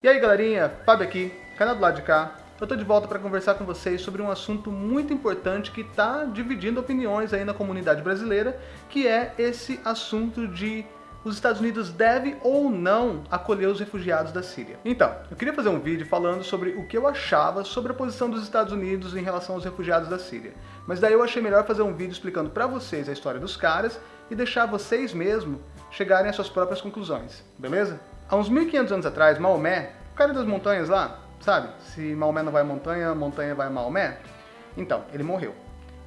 E aí galerinha, Fábio aqui, canal do lado de cá. Eu tô de volta para conversar com vocês sobre um assunto muito importante que está dividindo opiniões aí na comunidade brasileira, que é esse assunto de os Estados Unidos devem ou não acolher os refugiados da Síria. Então, eu queria fazer um vídeo falando sobre o que eu achava sobre a posição dos Estados Unidos em relação aos refugiados da Síria. Mas daí eu achei melhor fazer um vídeo explicando para vocês a história dos caras e deixar vocês mesmo chegarem às suas próprias conclusões, beleza? Há uns 1500 anos atrás, Maomé, o cara das montanhas lá, sabe? Se Maomé não vai à montanha, montanha vai a Maomé. Então, ele morreu.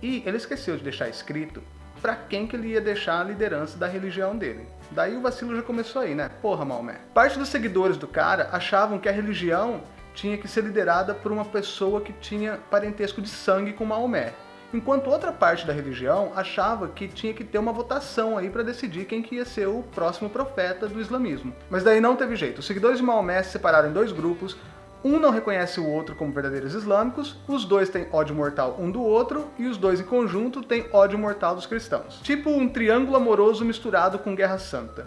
E ele esqueceu de deixar escrito para quem que ele ia deixar a liderança da religião dele. Daí o vacilo já começou aí, né? Porra, Maomé. Parte dos seguidores do cara achavam que a religião tinha que ser liderada por uma pessoa que tinha parentesco de sangue com Maomé enquanto outra parte da religião achava que tinha que ter uma votação aí para decidir quem que ia ser o próximo profeta do islamismo. Mas daí não teve jeito, os seguidores de Maomé se separaram em dois grupos, um não reconhece o outro como verdadeiros islâmicos, os dois têm ódio mortal um do outro, e os dois em conjunto têm ódio mortal dos cristãos. Tipo um triângulo amoroso misturado com guerra santa.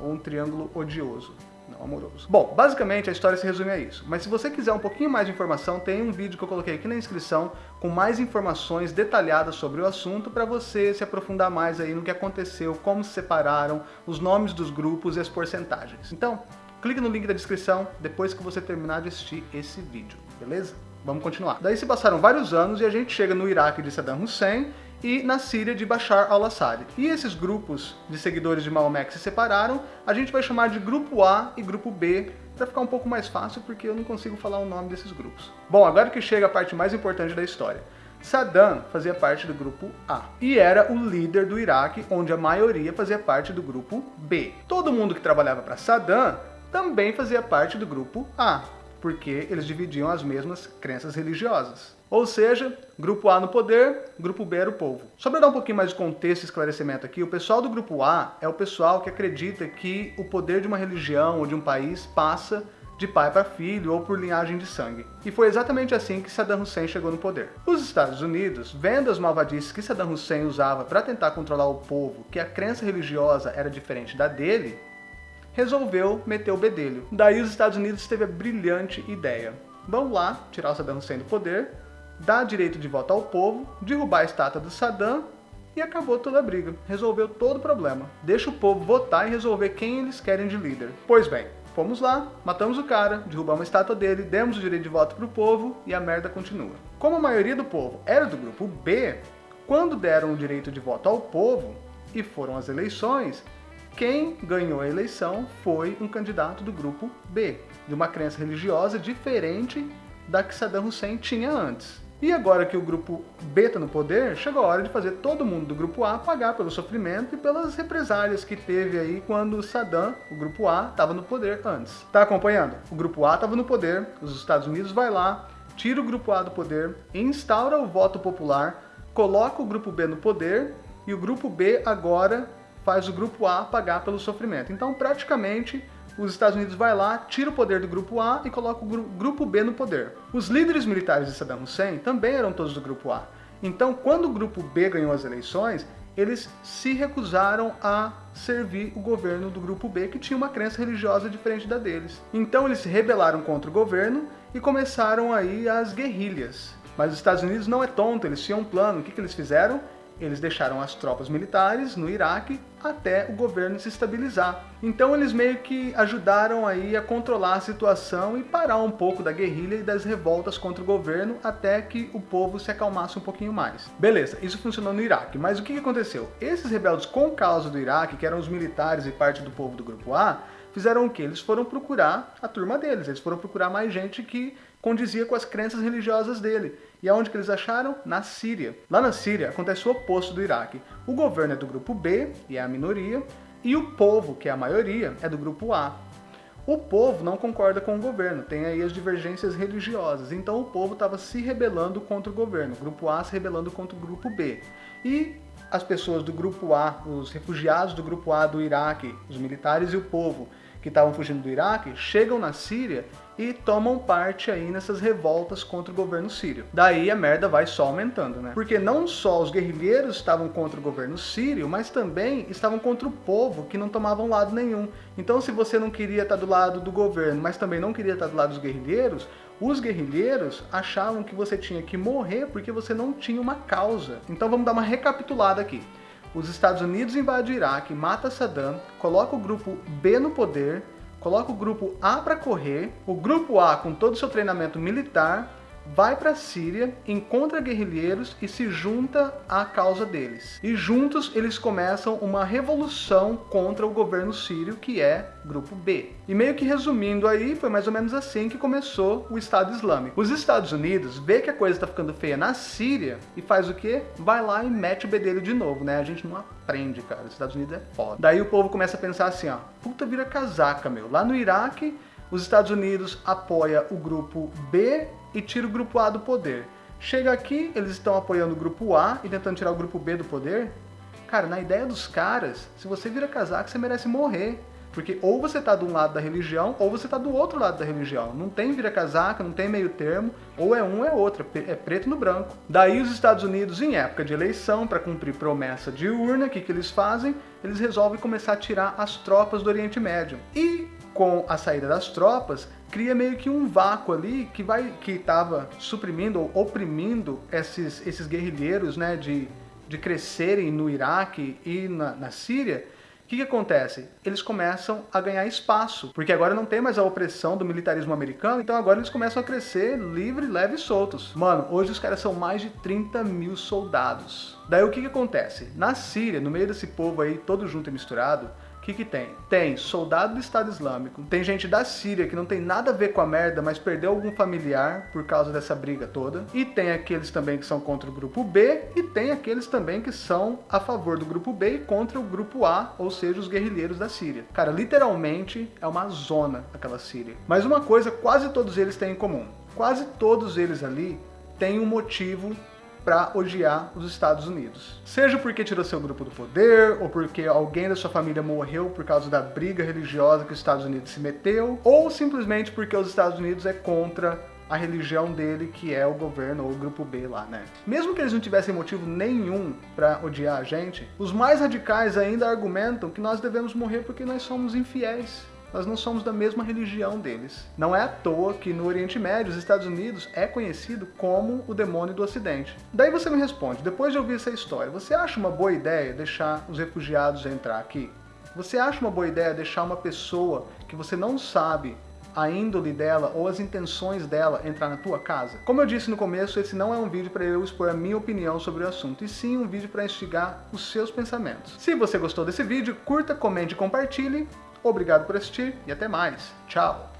Ou um triângulo odioso não amoroso. Bom, basicamente a história se resume a isso, mas se você quiser um pouquinho mais de informação, tem um vídeo que eu coloquei aqui na inscrição com mais informações detalhadas sobre o assunto para você se aprofundar mais aí no que aconteceu, como se separaram, os nomes dos grupos e as porcentagens. Então, clique no link da descrição depois que você terminar de assistir esse vídeo, beleza? Vamos continuar. Daí se passaram vários anos e a gente chega no Iraque de Saddam Hussein e na Síria de Bashar al-Assad. E esses grupos de seguidores de Maomé que se separaram, a gente vai chamar de Grupo A e Grupo B, para ficar um pouco mais fácil, porque eu não consigo falar o nome desses grupos. Bom, agora que chega a parte mais importante da história. Saddam fazia parte do grupo A e era o líder do Iraque, onde a maioria fazia parte do grupo B. Todo mundo que trabalhava para Saddam também fazia parte do grupo A, porque eles dividiam as mesmas crenças religiosas. Ou seja, grupo A no poder, grupo B era o povo. Só para dar um pouquinho mais de contexto e esclarecimento aqui, o pessoal do grupo A é o pessoal que acredita que o poder de uma religião ou de um país passa de pai para filho ou por linhagem de sangue. E foi exatamente assim que Saddam Hussein chegou no poder. Os Estados Unidos, vendo as malvadices que Saddam Hussein usava para tentar controlar o povo, que a crença religiosa era diferente da dele, resolveu meter o bedelho. Daí os Estados Unidos teve a brilhante ideia. Vamos lá tirar o Saddam Hussein do poder, dar direito de voto ao povo, derrubar a estátua do Saddam e acabou toda a briga. Resolveu todo o problema. Deixa o povo votar e resolver quem eles querem de líder. Pois bem, fomos lá, matamos o cara, derrubamos a estátua dele, demos o direito de voto pro povo e a merda continua. Como a maioria do povo era do grupo B, quando deram o direito de voto ao povo e foram as eleições, quem ganhou a eleição foi um candidato do grupo B, de uma crença religiosa diferente da que Saddam Hussein tinha antes. E agora que o grupo B está no poder, chegou a hora de fazer todo mundo do grupo A pagar pelo sofrimento e pelas represálias que teve aí quando Saddam, o grupo A, estava no poder antes. Tá acompanhando? O grupo A estava no poder, os Estados Unidos vai lá, tira o grupo A do poder, instaura o voto popular, coloca o grupo B no poder e o grupo B agora faz o grupo A pagar pelo sofrimento. Então, praticamente, os Estados Unidos vai lá, tira o poder do grupo A e coloca o grupo B no poder. Os líderes militares de Saddam Hussein também eram todos do grupo A. Então, quando o grupo B ganhou as eleições, eles se recusaram a servir o governo do grupo B, que tinha uma crença religiosa diferente da deles. Então eles se rebelaram contra o governo e começaram aí as guerrilhas. Mas os Estados Unidos não é tonto, eles tinham um plano. O que, que eles fizeram? Eles deixaram as tropas militares no Iraque até o governo se estabilizar. Então eles meio que ajudaram aí a controlar a situação e parar um pouco da guerrilha e das revoltas contra o governo até que o povo se acalmasse um pouquinho mais. Beleza, isso funcionou no Iraque, mas o que aconteceu? Esses rebeldes com causa do Iraque, que eram os militares e parte do povo do grupo A, fizeram o que? Eles foram procurar a turma deles, eles foram procurar mais gente que condizia com as crenças religiosas dele. E aonde que eles acharam? Na Síria. Lá na Síria acontece o oposto do Iraque. O governo é do grupo B, e é a minoria, e o povo, que é a maioria, é do grupo A. O povo não concorda com o governo, tem aí as divergências religiosas, então o povo estava se rebelando contra o governo, o grupo A se rebelando contra o grupo B. E as pessoas do grupo A, os refugiados do grupo A do Iraque, os militares e o povo, que estavam fugindo do Iraque chegam na Síria e tomam parte aí nessas revoltas contra o governo sírio. Daí a merda vai só aumentando, né? Porque não só os guerrilheiros estavam contra o governo sírio, mas também estavam contra o povo, que não tomavam lado nenhum. Então se você não queria estar do lado do governo, mas também não queria estar do lado dos guerrilheiros, os guerrilheiros achavam que você tinha que morrer porque você não tinha uma causa. Então vamos dar uma recapitulada aqui. Os Estados Unidos invadem o Iraque, mata Saddam, coloca o grupo B no poder, coloca o grupo A para correr, o grupo A com todo o seu treinamento militar vai para a Síria, encontra guerrilheiros e se junta à causa deles. E juntos eles começam uma revolução contra o governo sírio, que é Grupo B. E meio que resumindo aí, foi mais ou menos assim que começou o Estado Islâmico. Os Estados Unidos vê que a coisa está ficando feia na Síria e faz o quê? Vai lá e mete o bedelho de novo, né? A gente não aprende, cara. Os Estados Unidos é foda. Daí o povo começa a pensar assim, ó, puta vira casaca, meu. Lá no Iraque, os Estados Unidos apoia o grupo B e tira o grupo A do poder. Chega aqui, eles estão apoiando o grupo A e tentando tirar o grupo B do poder. Cara, na ideia dos caras, se você vira casaco, você merece morrer. Porque ou você tá de um lado da religião, ou você tá do outro lado da religião. Não tem vira casaca, não tem meio termo, ou é um ou é outro, é preto no branco. Daí os Estados Unidos, em época de eleição, para cumprir promessa de urna, o que, que eles fazem? Eles resolvem começar a tirar as tropas do Oriente Médio. E com a saída das tropas, cria meio que um vácuo ali que vai que estava suprimindo ou oprimindo esses, esses guerrilheiros né, de, de crescerem no Iraque e na, na Síria. O que, que acontece? Eles começam a ganhar espaço, porque agora não tem mais a opressão do militarismo americano, então agora eles começam a crescer livre, leve e soltos. Mano, hoje os caras são mais de 30 mil soldados. Daí o que, que acontece? Na Síria, no meio desse povo aí, todo junto e misturado, que que tem? Tem soldado do Estado Islâmico, tem gente da Síria que não tem nada a ver com a merda, mas perdeu algum familiar por causa dessa briga toda, e tem aqueles também que são contra o grupo B, e tem aqueles também que são a favor do grupo B e contra o grupo A, ou seja, os guerrilheiros da Síria. Cara, literalmente é uma zona aquela Síria. Mas uma coisa quase todos eles têm em comum. Quase todos eles ali têm um motivo para odiar os Estados Unidos. Seja porque tirou seu grupo do poder, ou porque alguém da sua família morreu por causa da briga religiosa que os Estados Unidos se meteu, ou simplesmente porque os Estados Unidos é contra a religião dele, que é o governo ou o grupo B lá, né? Mesmo que eles não tivessem motivo nenhum para odiar a gente, os mais radicais ainda argumentam que nós devemos morrer porque nós somos infiéis nós não somos da mesma religião deles. Não é à toa que no Oriente Médio, os Estados Unidos é conhecido como o demônio do Ocidente. Daí você me responde, depois de ouvir essa história, você acha uma boa ideia deixar os refugiados entrar aqui? Você acha uma boa ideia deixar uma pessoa que você não sabe a índole dela ou as intenções dela entrar na tua casa? Como eu disse no começo, esse não é um vídeo para eu expor a minha opinião sobre o assunto, e sim um vídeo para instigar os seus pensamentos. Se você gostou desse vídeo, curta, comente e compartilhe. Obrigado por assistir e até mais. Tchau!